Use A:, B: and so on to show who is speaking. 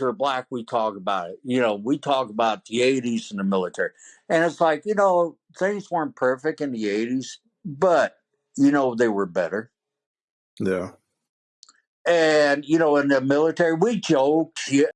A: are black, we talk about it. You know, we talk about the 80s and the military. And it's like, you know, things weren't perfect in the 80s, but, you know, they were better.
B: Yeah.
A: And, you know, in the military, we joked.